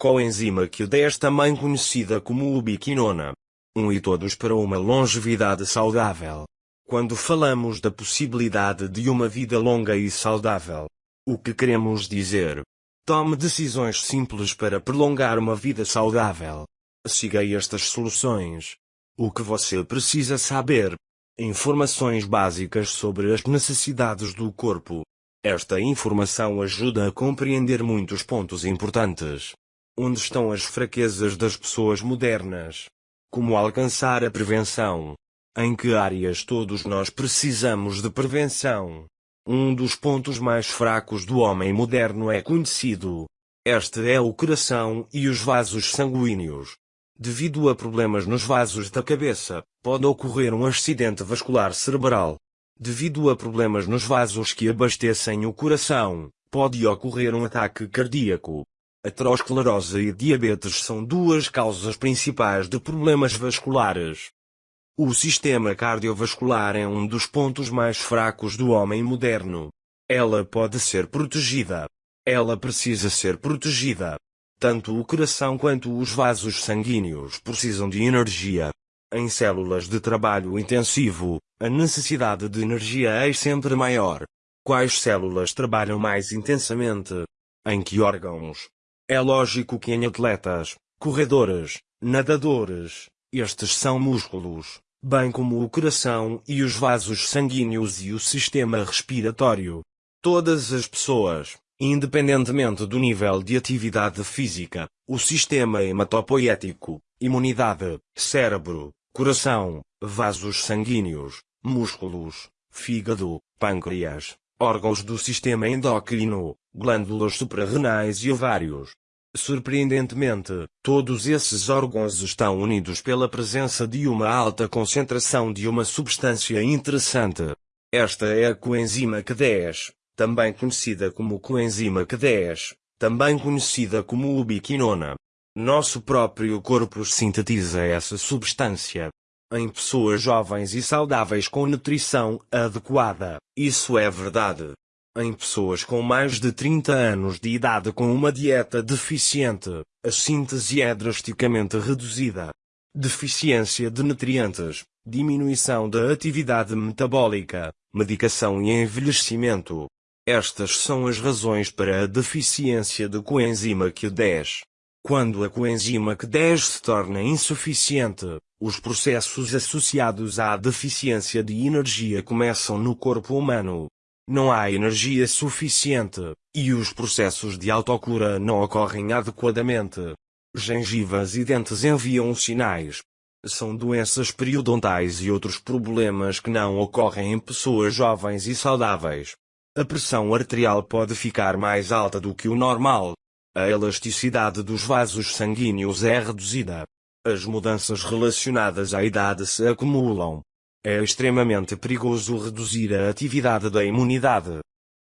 coenzima Q10 também conhecida como ubiquinona. Um e todos para uma longevidade saudável. Quando falamos da possibilidade de uma vida longa e saudável, o que queremos dizer? Tome decisões simples para prolongar uma vida saudável. Siga estas soluções. O que você precisa saber. Informações básicas sobre as necessidades do corpo. Esta informação ajuda a compreender muitos pontos importantes. Onde estão as fraquezas das pessoas modernas? Como alcançar a prevenção? Em que áreas todos nós precisamos de prevenção? Um dos pontos mais fracos do homem moderno é conhecido. Este é o coração e os vasos sanguíneos. Devido a problemas nos vasos da cabeça, pode ocorrer um acidente vascular cerebral. Devido a problemas nos vasos que abastecem o coração, pode ocorrer um ataque cardíaco. Aterosclerose e diabetes são duas causas principais de problemas vasculares. O sistema cardiovascular é um dos pontos mais fracos do homem moderno. Ela pode ser protegida. Ela precisa ser protegida. Tanto o coração quanto os vasos sanguíneos precisam de energia. Em células de trabalho intensivo, a necessidade de energia é sempre maior. Quais células trabalham mais intensamente? Em que órgãos? É lógico que em atletas, corredores, nadadores, estes são músculos, bem como o coração e os vasos sanguíneos e o sistema respiratório. Todas as pessoas, Independentemente do nível de atividade física, o sistema hematopoético, imunidade, cérebro, coração, vasos sanguíneos, músculos, fígado, pâncreas, órgãos do sistema endócrino, glândulas suprarrenais e ovários. Surpreendentemente, todos esses órgãos estão unidos pela presença de uma alta concentração de uma substância interessante. Esta é a coenzima Q10, também conhecida como coenzima Q10, também conhecida como ubiquinona. Nosso próprio corpo sintetiza essa substância. Em pessoas jovens e saudáveis com nutrição adequada, isso é verdade. Em pessoas com mais de 30 anos de idade com uma dieta deficiente, a síntese é drasticamente reduzida. Deficiência de nutrientes, diminuição da atividade metabólica, medicação e envelhecimento, estas são as razões para a deficiência de coenzima Q10. Quando a coenzima Q10 se torna insuficiente, os processos associados à deficiência de energia começam no corpo humano. Não há energia suficiente, e os processos de autocura não ocorrem adequadamente. Gengivas e dentes enviam sinais. São doenças periodontais e outros problemas que não ocorrem em pessoas jovens e saudáveis. A pressão arterial pode ficar mais alta do que o normal. A elasticidade dos vasos sanguíneos é reduzida. As mudanças relacionadas à idade se acumulam. É extremamente perigoso reduzir a atividade da imunidade.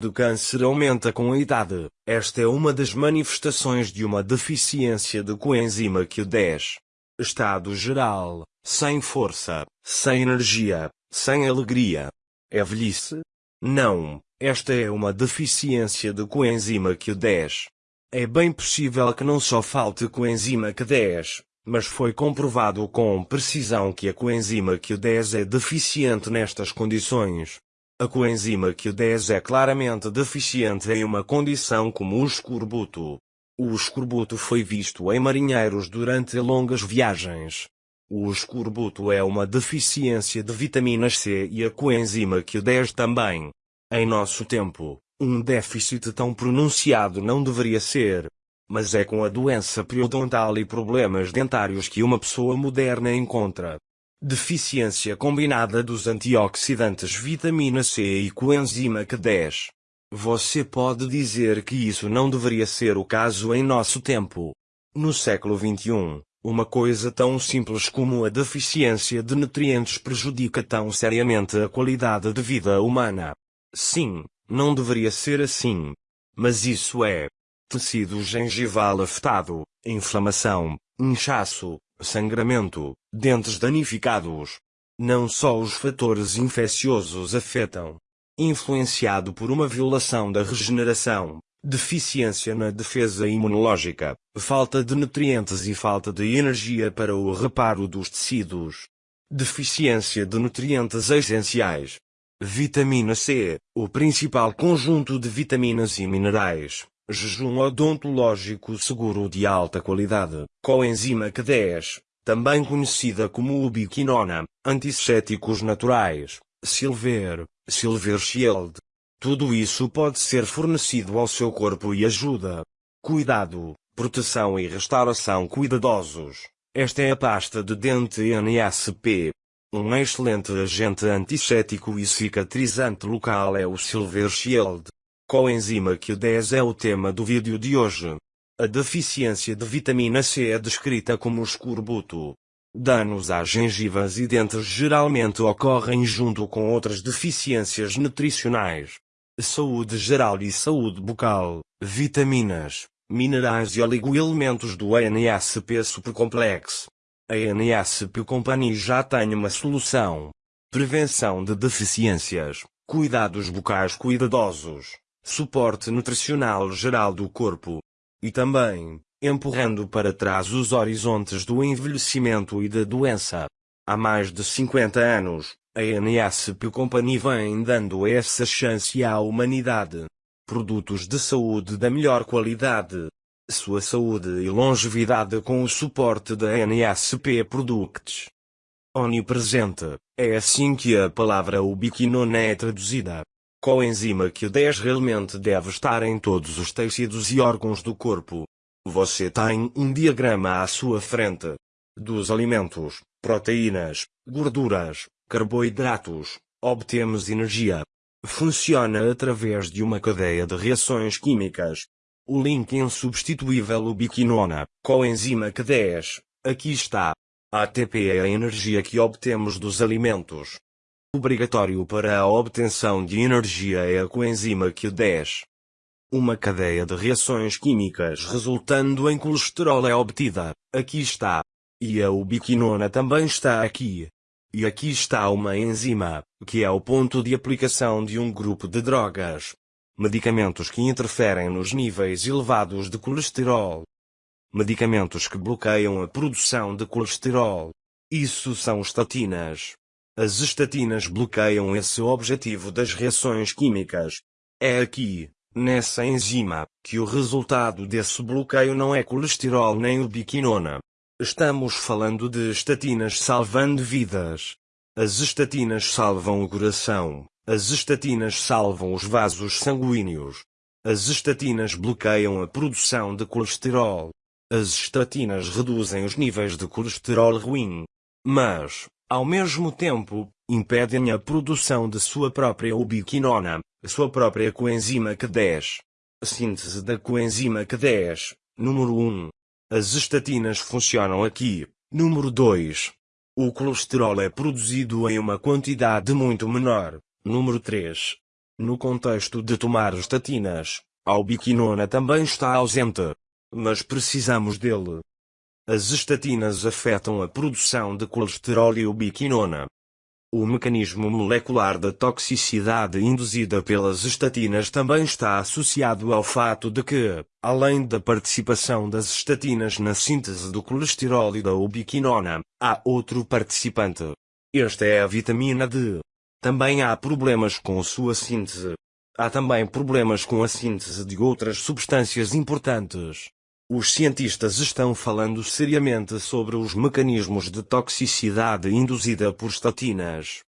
O câncer aumenta com a idade. Esta é uma das manifestações de uma deficiência de coenzima Q10. Estado geral, sem força, sem energia, sem alegria. É velhice? Não, esta é uma deficiência de coenzima Q10. É bem possível que não só falte coenzima Q10, mas foi comprovado com precisão que a coenzima Q10 é deficiente nestas condições. A coenzima Q10 é claramente deficiente em uma condição como o escorbuto. O escorbuto foi visto em marinheiros durante longas viagens. O escorbuto é uma deficiência de vitaminas C e a coenzima Q10 também. Em nosso tempo, um déficit tão pronunciado não deveria ser. Mas é com a doença periodontal e problemas dentários que uma pessoa moderna encontra. Deficiência combinada dos antioxidantes vitamina C e coenzima Q10. Você pode dizer que isso não deveria ser o caso em nosso tempo. No século XXI, uma coisa tão simples como a deficiência de nutrientes prejudica tão seriamente a qualidade de vida humana. Sim, não deveria ser assim. Mas isso é. Tecido gengival afetado, inflamação, inchaço, sangramento, dentes danificados. Não só os fatores infecciosos afetam. Influenciado por uma violação da regeneração, deficiência na defesa imunológica, falta de nutrientes e falta de energia para o reparo dos tecidos. Deficiência de nutrientes essenciais. Vitamina C, o principal conjunto de vitaminas e minerais. Jejum odontológico seguro de alta qualidade. Coenzima Q10, também conhecida como ubiquinona, antissépticos naturais, Silver, Silver Shield. Tudo isso pode ser fornecido ao seu corpo e ajuda. Cuidado, proteção e restauração cuidadosos. Esta é a pasta de dente NSP. Um excelente agente antisséptico e cicatrizante local é o Silver Shield. Coenzima Q10 é o tema do vídeo de hoje. A deficiência de vitamina C é descrita como escorbuto. Danos às gengivas e dentes geralmente ocorrem junto com outras deficiências nutricionais. Saúde geral e saúde bucal, vitaminas, minerais e oligoelementos do ANSP Supercomplex. A ANSP Company já tem uma solução. Prevenção de deficiências, cuidados bucais cuidadosos, suporte nutricional geral do corpo, e também, empurrando para trás os horizontes do envelhecimento e da doença. Há mais de 50 anos, a NSP Company vem dando essa chance à humanidade. Produtos de saúde da melhor qualidade. Sua saúde e longevidade com o suporte da NSP Products. Onipresente, é assim que a palavra ubiquinona é traduzida coenzima Q10 realmente deve estar em todos os tecidos e órgãos do corpo. Você tem um diagrama à sua frente dos alimentos, proteínas, gorduras, carboidratos, obtemos energia. Funciona através de uma cadeia de reações químicas. O link insubstituível ubiquinona, coenzima Q10, aqui está. ATP é a energia que obtemos dos alimentos. Obrigatório para a obtenção de energia é a coenzima Q10. Uma cadeia de reações químicas resultando em colesterol é obtida, aqui está. E a ubiquinona também está aqui. E aqui está uma enzima, que é o ponto de aplicação de um grupo de drogas. Medicamentos que interferem nos níveis elevados de colesterol. Medicamentos que bloqueiam a produção de colesterol. Isso são estatinas. As estatinas bloqueiam esse objetivo das reações químicas. É aqui, nessa enzima, que o resultado desse bloqueio não é colesterol nem ubiquinona. Estamos falando de estatinas salvando vidas. As estatinas salvam o coração. As estatinas salvam os vasos sanguíneos. As estatinas bloqueiam a produção de colesterol. As estatinas reduzem os níveis de colesterol ruim. Mas, ao mesmo tempo, impedem a produção de sua própria ubiquinona, sua própria coenzima Q10. Síntese da coenzima Q10, número 1. As estatinas funcionam aqui, número 2. O colesterol é produzido em uma quantidade muito menor, número 3. No contexto de tomar estatinas, a ubiquinona também está ausente. Mas precisamos dele. As estatinas afetam a produção de colesterol e ubiquinona. O mecanismo molecular da toxicidade induzida pelas estatinas também está associado ao fato de que, além da participação das estatinas na síntese do colesterol e da ubiquinona, há outro participante. Esta é a vitamina D. Também há problemas com sua síntese. Há também problemas com a síntese de outras substâncias importantes. Os cientistas estão falando seriamente sobre os mecanismos de toxicidade induzida por estatinas.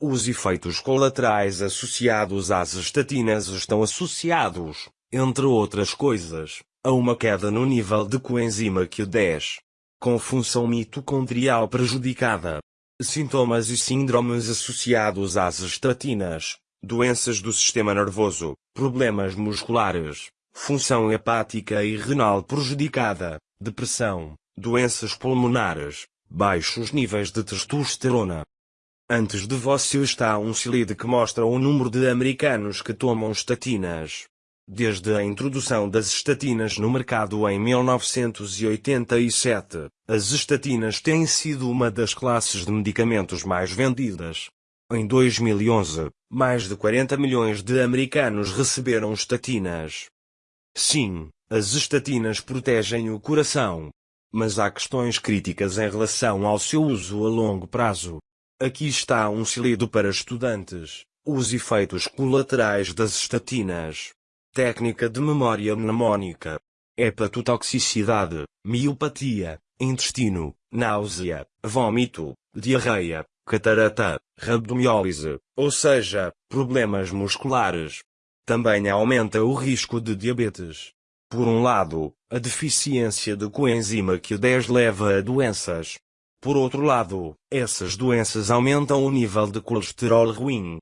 Os efeitos colaterais associados às estatinas estão associados, entre outras coisas, a uma queda no nível de coenzima Q10, com função mitocondrial prejudicada, sintomas e síndromes associados às estatinas, doenças do sistema nervoso, problemas musculares, função hepática e renal prejudicada, depressão, doenças pulmonares, baixos níveis de testosterona. Antes de você está um slide que mostra o número de americanos que tomam estatinas. Desde a introdução das estatinas no mercado em 1987, as estatinas têm sido uma das classes de medicamentos mais vendidas. Em 2011, mais de 40 milhões de americanos receberam estatinas. Sim, as estatinas protegem o coração. Mas há questões críticas em relação ao seu uso a longo prazo. Aqui está um slido para estudantes. Os efeitos colaterais das estatinas. Técnica de memória mnemônica. Hepatotoxicidade, miopatia, intestino, náusea, vômito, diarreia, catarata, rabdomiólise, ou seja, problemas musculares. Também aumenta o risco de diabetes. Por um lado, a deficiência de coenzima Q10 leva a doenças. Por outro lado, essas doenças aumentam o nível de colesterol ruim.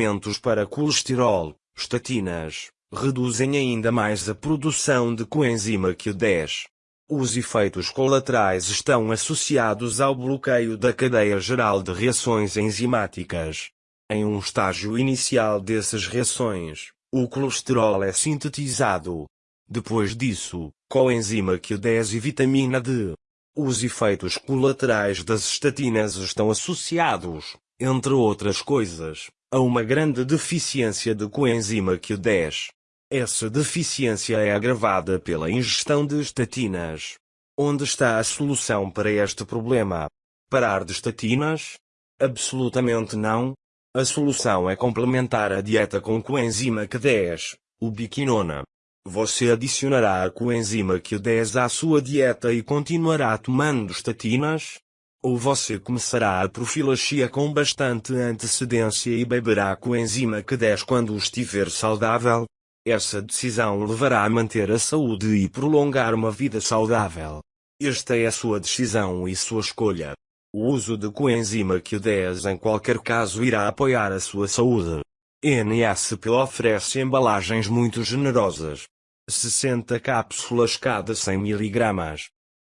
Alimentos para colesterol, estatinas, reduzem ainda mais a produção de coenzima Q10. Os efeitos colaterais estão associados ao bloqueio da cadeia geral de reações enzimáticas. Em um estágio inicial dessas reações, o colesterol é sintetizado. Depois disso, coenzima Q10 e vitamina D. Os efeitos colaterais das estatinas estão associados, entre outras coisas, a uma grande deficiência de coenzima Q10. Essa deficiência é agravada pela ingestão de estatinas. Onde está a solução para este problema? Parar de estatinas? Absolutamente não. A solução é complementar a dieta com coenzima Q10, ubiquinona. Você adicionará a coenzima Q10 à sua dieta e continuará tomando estatinas? Ou você começará a profilaxia com bastante antecedência e beberá coenzima Q10 quando estiver saudável? Essa decisão levará a manter a saúde e prolongar uma vida saudável. Esta é a sua decisão e sua escolha. O uso de coenzima Q10 em qualquer caso irá apoiar a sua saúde. NSP oferece embalagens muito generosas. 60 cápsulas cada 100 mg.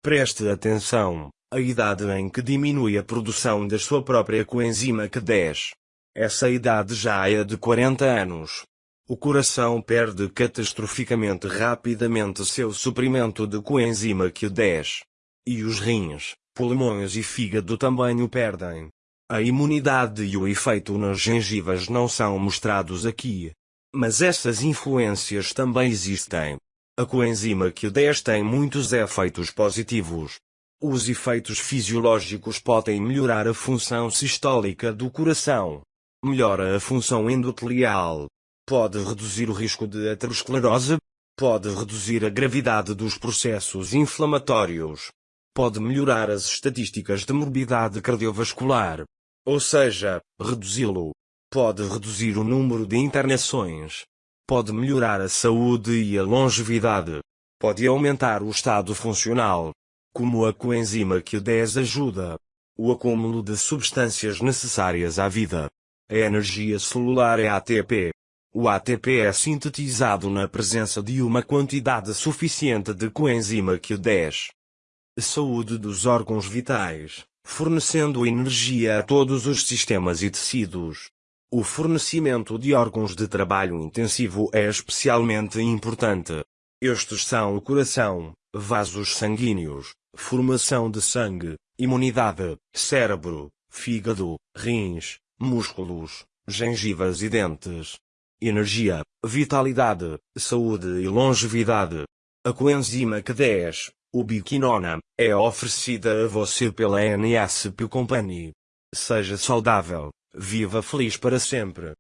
Preste atenção, a idade em que diminui a produção da sua própria coenzima Q10. Essa idade já é de 40 anos. O coração perde catastroficamente rapidamente seu suprimento de coenzima Q10. E os rins, pulmões e fígado também o perdem. A imunidade e o efeito nas gengivas não são mostrados aqui. Mas essas influências também existem. A coenzima Q10 tem muitos efeitos positivos. Os efeitos fisiológicos podem melhorar a função sistólica do coração. Melhora a função endotelial, Pode reduzir o risco de aterosclerose. Pode reduzir a gravidade dos processos inflamatórios. Pode melhorar as estatísticas de morbidade cardiovascular. Ou seja, reduzi-lo. Pode reduzir o número de internações. Pode melhorar a saúde e a longevidade. Pode aumentar o estado funcional. Como a coenzima Q10 ajuda. O acúmulo de substâncias necessárias à vida. A energia celular é ATP. O ATP é sintetizado na presença de uma quantidade suficiente de coenzima Q10. Saúde dos órgãos vitais, fornecendo energia a todos os sistemas e tecidos. O fornecimento de órgãos de trabalho intensivo é especialmente importante. Estes são o coração, vasos sanguíneos, formação de sangue, imunidade, cérebro, fígado, rins, músculos, gengivas e dentes energia, vitalidade, saúde e longevidade. A coenzima Q10, ubiquinona, é oferecida a você pela NSP Company. Seja saudável, viva feliz para sempre.